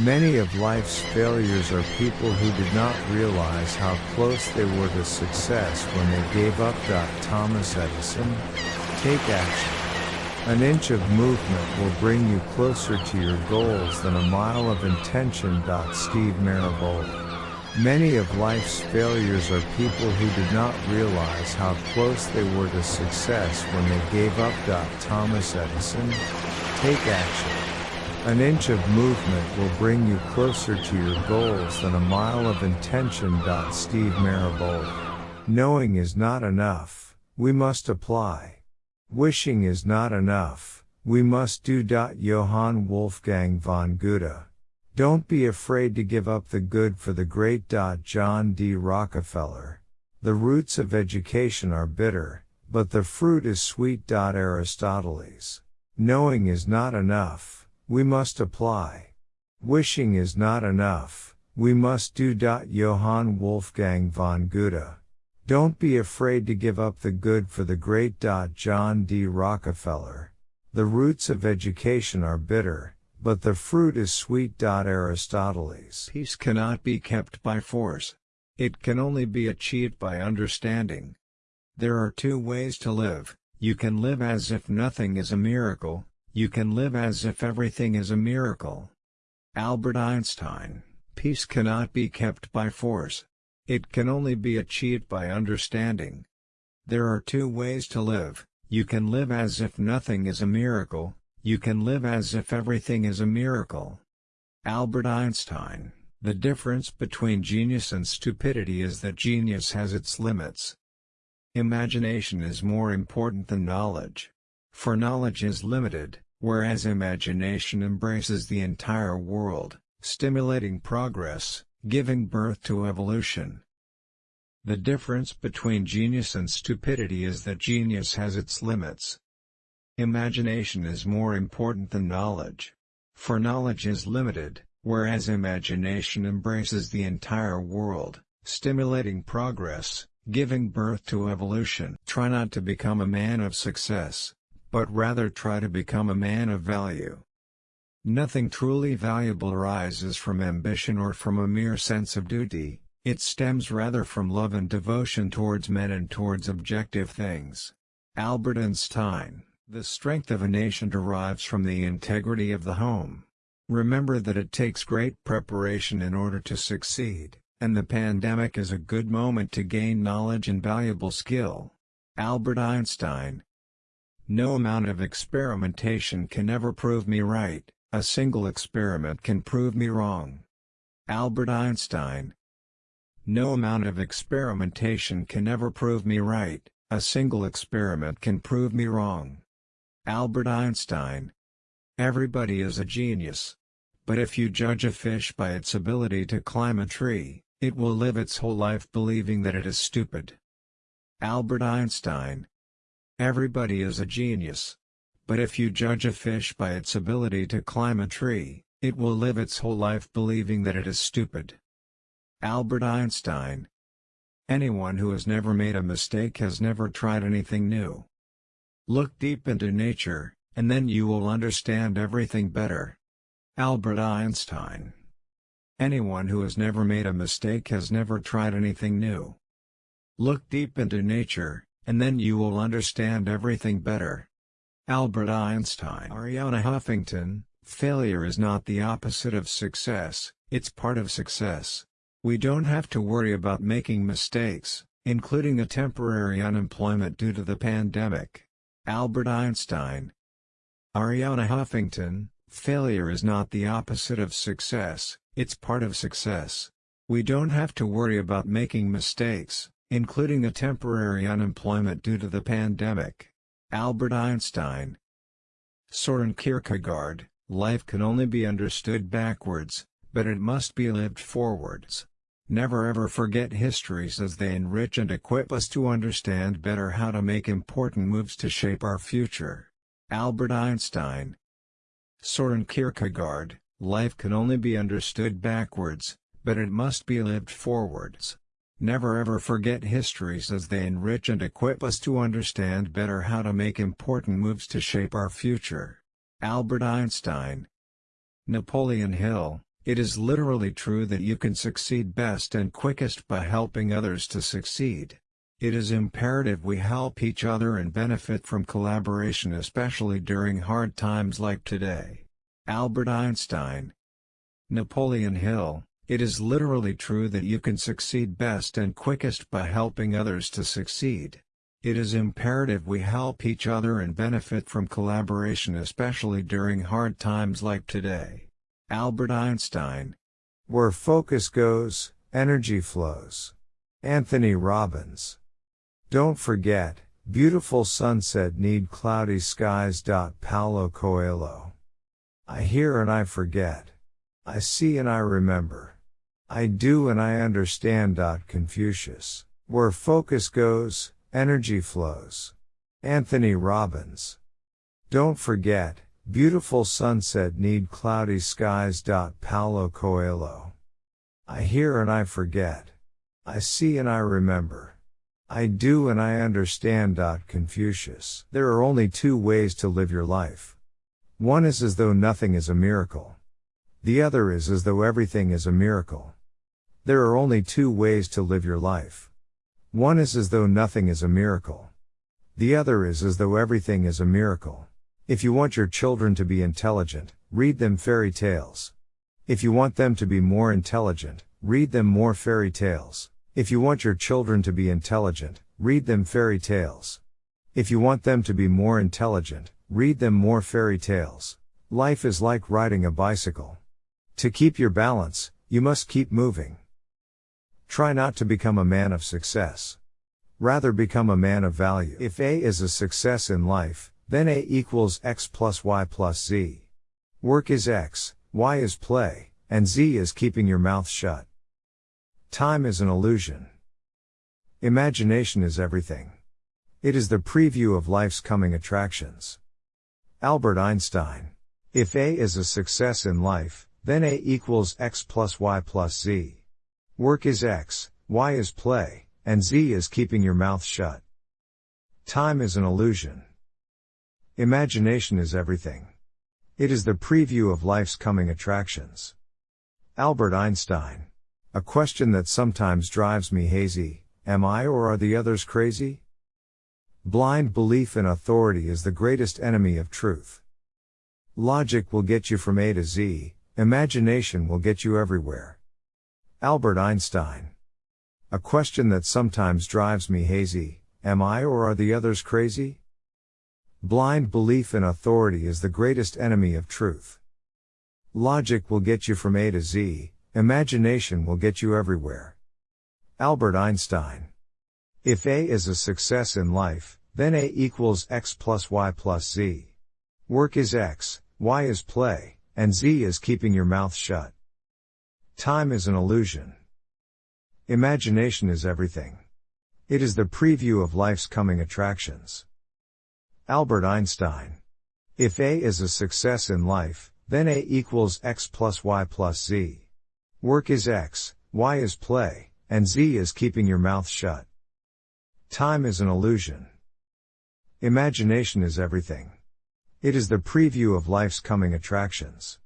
Many of life's failures are people who did not realize how close they were to success when they gave up. Thomas Edison. Take action. An inch of movement will bring you closer to your goals than a mile of intention. Steve Maraboli. Many of life's failures are people who did not realize how close they were to success when they gave up. Thomas Edison. Take action. An inch of movement will bring you closer to your goals than a mile of intention. Steve Maraboli. Knowing is not enough, we must apply. Wishing is not enough, we must do. Johann Wolfgang von Goethe. Don't be afraid to give up the good for the great. John D. Rockefeller. The roots of education are bitter, but the fruit is sweet. Aristoteles. Knowing is not enough, we must apply. Wishing is not enough, we must do. Johann Wolfgang von Goethe. Don't be afraid to give up the good for the great. John D. Rockefeller. The roots of education are bitter, but the fruit is sweet. Aristoteles. Peace cannot be kept by force. It can only be achieved by understanding. There are two ways to live you can live as if nothing is a miracle, you can live as if everything is a miracle. Albert Einstein Peace cannot be kept by force. It can only be achieved by understanding. There are two ways to live you can live as if nothing is a miracle, you can live as if everything is a miracle. Albert Einstein The difference between genius and stupidity is that genius has its limits. Imagination is more important than knowledge. For knowledge is limited, whereas imagination embraces the entire world, stimulating progress, giving birth to evolution. The difference between genius and stupidity is that genius has its limits. Imagination is more important than knowledge. For knowledge is limited, whereas imagination embraces the entire world, stimulating progress, giving birth to evolution. Try not to become a man of success, but rather try to become a man of value. Nothing truly valuable arises from ambition or from a mere sense of duty, it stems rather from love and devotion towards men and towards objective things. Albert Einstein The strength of a nation derives from the integrity of the home. Remember that it takes great preparation in order to succeed and the pandemic is a good moment to gain knowledge and valuable skill. Albert Einstein No amount of experimentation can ever prove me right, a single experiment can prove me wrong. Albert Einstein No amount of experimentation can ever prove me right, a single experiment can prove me wrong. Albert Einstein Everybody is a genius. But if you judge a fish by its ability to climb a tree, it will live its whole life believing that it is stupid. Albert Einstein Everybody is a genius. But if you judge a fish by its ability to climb a tree, it will live its whole life believing that it is stupid. Albert Einstein Anyone who has never made a mistake has never tried anything new. Look deep into nature, and then you will understand everything better. Albert Einstein Anyone who has never made a mistake has never tried anything new. Look deep into nature, and then you will understand everything better. Albert Einstein Arianna Huffington, failure is not the opposite of success, it's part of success. We don't have to worry about making mistakes, including a temporary unemployment due to the pandemic. Albert Einstein Arianna Huffington, failure is not the opposite of success, it's part of success. We don't have to worry about making mistakes, including a temporary unemployment due to the pandemic. Albert Einstein Soren Kierkegaard, life can only be understood backwards, but it must be lived forwards. Never ever forget histories as they enrich and equip us to understand better how to make important moves to shape our future. Albert Einstein Soren Kierkegaard, Life can only be understood backwards, but it must be lived forwards. Never ever forget histories as they enrich and equip us to understand better how to make important moves to shape our future. Albert Einstein Napoleon Hill, It is literally true that you can succeed best and quickest by helping others to succeed. It is imperative we help each other and benefit from collaboration especially during hard times like today. Albert Einstein Napoleon Hill It is literally true that you can succeed best and quickest by helping others to succeed. It is imperative we help each other and benefit from collaboration especially during hard times like today. Albert Einstein Where focus goes, energy flows. Anthony Robbins Don't forget, beautiful sunset need cloudy skies. Paulo Coelho I hear and I forget. I see and I remember. I do and I understand. Confucius. Where focus goes, energy flows. Anthony Robbins. Don't forget, beautiful sunset need cloudy skies. Paulo Coelho. I hear and I forget. I see and I remember. I do and I understand. Confucius. There are only two ways to live your life. One is as though nothing is a miracle. The other is as though everything is a miracle. There are only two ways to live your life. One is as though nothing is a miracle. The other is as though everything is a miracle. If you want your children to be intelligent, read them fairy tales. If you want them to be more intelligent, read them more fairy tales. If you want your children to be intelligent, read them fairy tales. If you want them to be more intelligent, Read them more fairy tales. Life is like riding a bicycle. To keep your balance, you must keep moving. Try not to become a man of success. Rather become a man of value. If A is a success in life, then A equals X plus Y plus Z. Work is X, Y is play, and Z is keeping your mouth shut. Time is an illusion. Imagination is everything. It is the preview of life's coming attractions. Albert Einstein. If A is a success in life, then A equals X plus Y plus Z. Work is X, Y is play, and Z is keeping your mouth shut. Time is an illusion. Imagination is everything. It is the preview of life's coming attractions. Albert Einstein. A question that sometimes drives me hazy, am I or are the others crazy? Blind belief in authority is the greatest enemy of truth. Logic will get you from A to Z, imagination will get you everywhere. Albert Einstein. A question that sometimes drives me hazy, am I or are the others crazy? Blind belief in authority is the greatest enemy of truth. Logic will get you from A to Z, imagination will get you everywhere. Albert Einstein. If A is a success in life, then A equals X plus Y plus Z. Work is X, Y is play, and Z is keeping your mouth shut. Time is an illusion. Imagination is everything. It is the preview of life's coming attractions. Albert Einstein. If A is a success in life, then A equals X plus Y plus Z. Work is X, Y is play, and Z is keeping your mouth shut. Time is an illusion. Imagination is everything. It is the preview of life's coming attractions.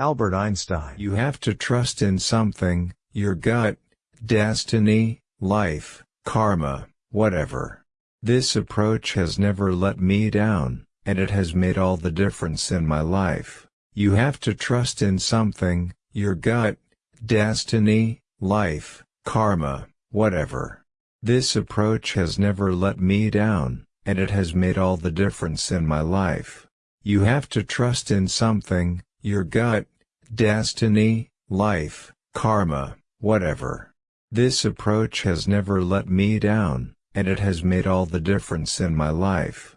Albert Einstein. You have to trust in something, your gut, destiny, life, karma, whatever. This approach has never let me down, and it has made all the difference in my life. You have to trust in something, your gut, destiny, life, karma, whatever. This approach has never let me down, and it has made all the difference in my life. You have to trust in something, your gut, destiny, life, karma, whatever. This approach has never let me down, and it has made all the difference in my life.